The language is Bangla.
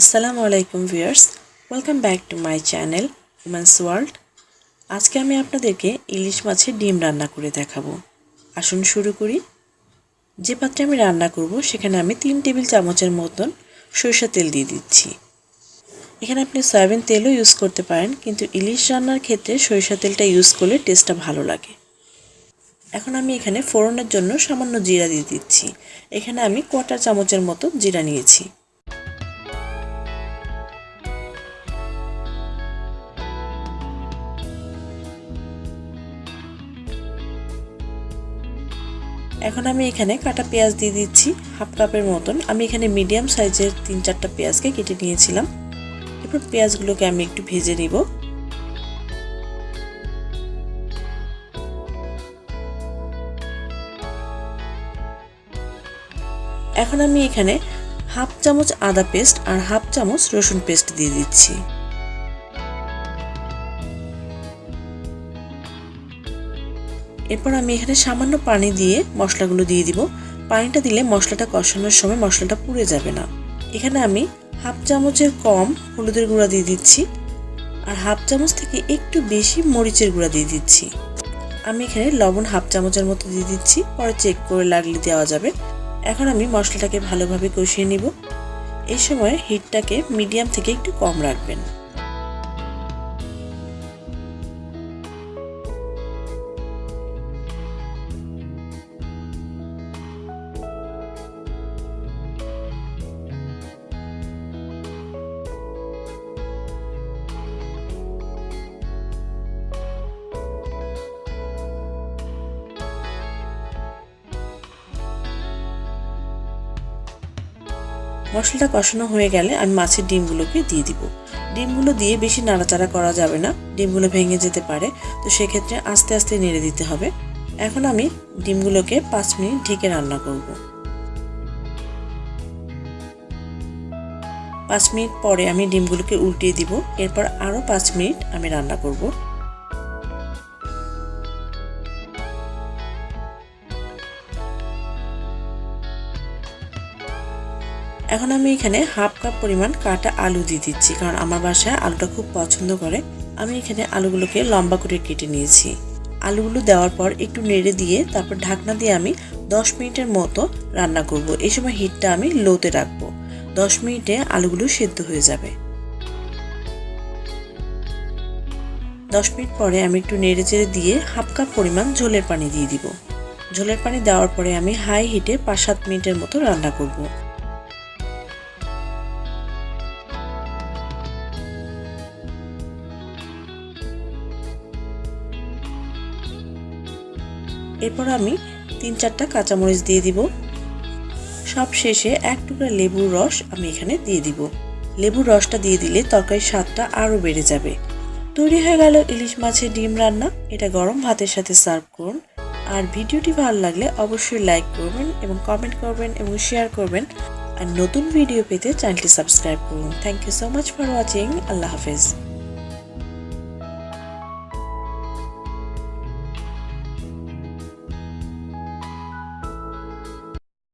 আসসালামু আলাইকুম viewers, welcome back to my channel women's world. আজকে আমি আপনাদেরকে ইলিশ মাছের ডিম রান্না করে দেখাবো। আসুন শুরু করি। যে পাত্রে আমি রান্না করব, সেখানে আমি তিন টেবিল চামচের মতন সরিষা তেল দিয়ে দিচ্ছি। এখানে আপনি সয়াবিন তেলও ইউজ করতে পারেন, কিন্তু ইলিশ রান্নার ক্ষেত্রে সরিষা তেলটা ইউজ করলে টেস্টটা ভালো লাগে। এখন আমি এখানে ফোড়নের জন্য সামান্য জিরা দিয়ে দিচ্ছি। এখানে আমি কটা চামচের মতো জিরা নিয়েছি। এখন আমি এখানে কাটা পেঁয়াজ দিয়ে দিচ্ছি? হাফ কাপের মতন। আমি এখানে মিডিয়াম সাইজের তিন চারটা পেঁয়াজকে কেটে নিয়েছিলাম। এরপর পেঁয়াজগুলোকে আমি একটু ভেজে নিব। এখন আমি এখানে হাফ চামচ আদা পেস্ট আর হাফ চামচ রসুন পেস্ট দিয়ে দিচ্ছি। এরপর আমি এখানে সামান্য পানি দিয়ে মশলাগুলো দিয়ে দিব। পানিটা দিলে মশলাটা কষানোর সময় মশলাটা পুড়ে যাবে না। এখানে আমি হাফ চামচের কম হলুদের গুঁড়া দিয়ে দিচ্ছি আর হাফ চামচ থেকে একটু বেশি মরিচের গুঁড়া দিয়ে দিচ্ছি। আমি এখানে লবণ হাফ চামচের মতো দিয়ে দিচ্ছি, পরে চেক করে লাগলে দেওয়া যাবে। এখন আমি মশলাটাকে ভালোভাবে কষিয়ে নিব। এই সময় হিটটাকে মিডিয়াম থেকে একটু কম রাখবেন। মশলাটা কষানো হয়ে গেলে আমি মাছের ডিমগুলোকে দিয়ে দিব। ডিমগুলো দিয়ে বেশি নাড়াচাড়া করা যাবে না, ডিমগুলো ভেঙে যেতে পারে, তো সেক্ষেত্রে আস্তে আস্তে নেড়ে দিতে হবে। এখন আমি ডিমগুলোকে পাঁচ মিনিট ঢেকে রান্না করব। পাঁচ মিনিট পরে আমি ডিমগুলোকে উল্টিয়ে দিব, এরপর আরও পাঁচ মিনিট আমি রান্না করব। এখন আমি এখানে হাফ কাপ পরিমাণ কাটা আলু দিয়ে দিচ্ছি, কারণ আমার বাসায় আলুটা খুব পছন্দ করে। আমি এখানে আলুগুলোকে লম্বা করে কেটে নিয়েছি। আলুগুলো দেওয়ার পর একটু নেড়ে দিয়ে তারপর ঢাকনা দিয়ে আমি 10 মিনিটের মতো রান্না করব। এই সময় হিটটা আমি লোতে রাখব। 10 মিনিটে আলুগুলো সেদ্ধ হয়ে যাবে। 10 মিনিট পরে আমি একটু নেড়ে চেড়ে দিয়ে হাফ কাপ পরিমাণ ঝোলের পানি দিয়ে দিব। ঝোলের পানি দেওয়ার পরে আমি হাই হিটে পাঁচ সাত মিনিটের মতো রান্না করব। এরপর আমি তিন চারটা কাঁচামরিচ দিয়ে দিব। সব শেষে এক টুকরা লেবুর রস আমি এখানে দিয়ে দিব। লেবুর রসটা দিয়ে দিলে তরকারির স্বাদটা আরও বেড়ে যাবে। তৈরি হয়ে গেল ইলিশ মাছের ডিম রান্না। এটা গরম ভাতের সাথে সার্ভ করুন। আর ভিডিওটি ভালো লাগলে অবশ্যই লাইক করবেন এবং কমেন্ট করবেন এবং শেয়ার করবেন। আর নতুন ভিডিও পেতে চ্যানেলটি সাবস্ক্রাইব করুন। Thank you so much for watching. আল্লাহ হাফেজ।